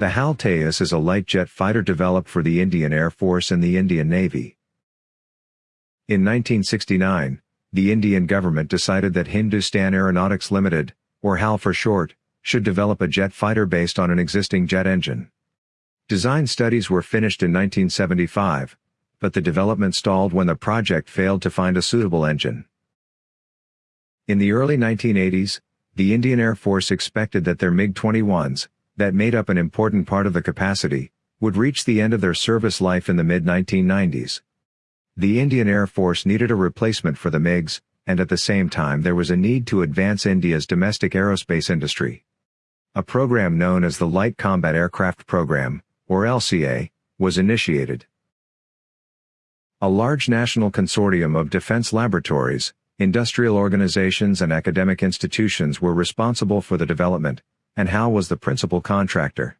The HAL Tejas is a light jet fighter developed for the Indian Air Force and the Indian Navy. In 1969, the Indian government decided that Hindustan Aeronautics Limited, or HAL for short, should develop a jet fighter based on an existing jet engine. Design studies were finished in 1975, but the development stalled when the project failed to find a suitable engine. In the early 1980s, the Indian Air Force expected that their MiG-21s, that made up an important part of the capacity, would reach the end of their service life in the mid-1990s. The Indian Air Force needed a replacement for the MiGs, and at the same time there was a need to advance India's domestic aerospace industry. A program known as the Light Combat Aircraft Program, or LCA, was initiated. A large national consortium of defense laboratories, industrial organizations and academic institutions were responsible for the development, and HAL was the principal contractor.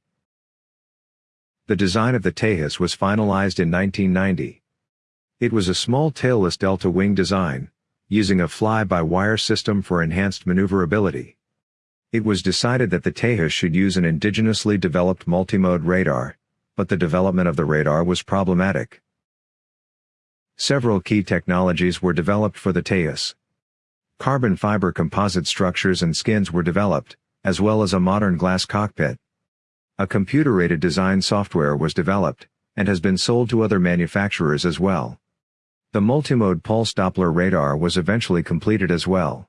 The design of the Tejas was finalized in 1990. It was a small tailless delta wing design, using a fly-by-wire system for enhanced maneuverability. It was decided that the Tejas should use an indigenously developed multimode radar, but the development of the radar was problematic. Several key technologies were developed for the Tejas. Carbon fiber composite structures and skins were developed, as well as a modern glass cockpit. A computer-aided design software was developed, and has been sold to other manufacturers as well. The multimode pulse Doppler radar was eventually completed as well.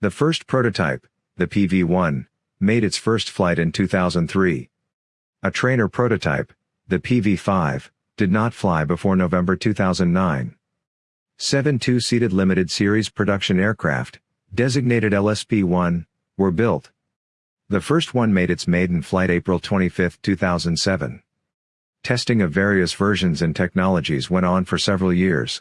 The first prototype, the PV-1, made its first flight in 2003. A trainer prototype, the PV-5, did not fly before November 2009. Seven two-seated limited series production aircraft, designated LSP-1, were built. The first one made its maiden flight April 25, 2007. Testing of various versions and technologies went on for several years.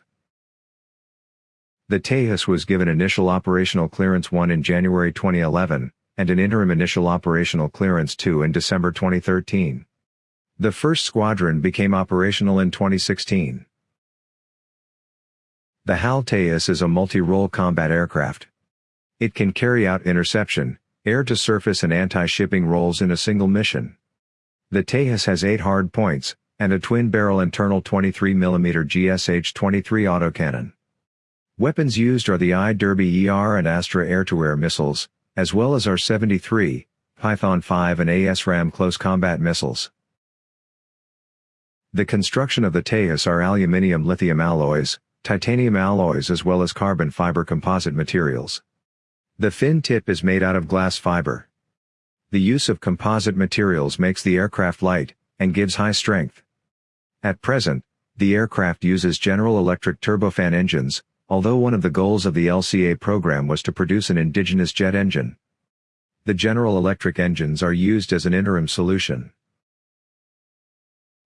The Tejas was given initial operational clearance 1 in January 2011, and an interim initial operational clearance 2 in December 2013. The first squadron became operational in 2016. The HAL Tejas is a multi-role combat aircraft. It can carry out interception, air-to-surface and anti-shipping roles in a single mission. The Tejas has 8 hard points, and a twin-barrel internal 23mm GSH-23 autocannon. Weapons used are the I-Derby ER and Astra air-to-air missiles, as well as R-73, Python 5 and ASRAAM close combat missiles. The construction of the Tejas are aluminium lithium alloys, titanium alloys as well as carbon fiber composite materials. The fin tip is made out of glass fiber. The use of composite materials makes the aircraft light, and gives high strength. At present, the aircraft uses General Electric turbofan engines, although one of the goals of the LCA program was to produce an indigenous jet engine. The General Electric engines are used as an interim solution.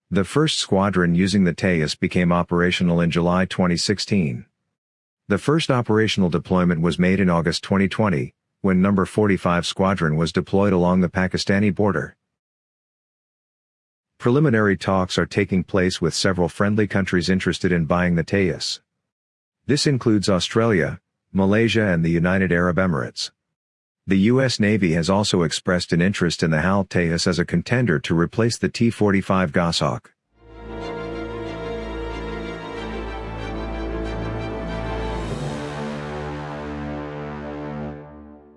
The first squadron using the Tejas became operational in July 2016. The first operational deployment was made in August 2020, when No. 45 Squadron was deployed along the Pakistani border. Preliminary talks are taking place with several friendly countries interested in buying the Tejas. This includes Australia, Malaysia and the United Arab Emirates. The U.S. Navy has also expressed an interest in the HAL Tejas as a contender to replace the T-45 Goshawk.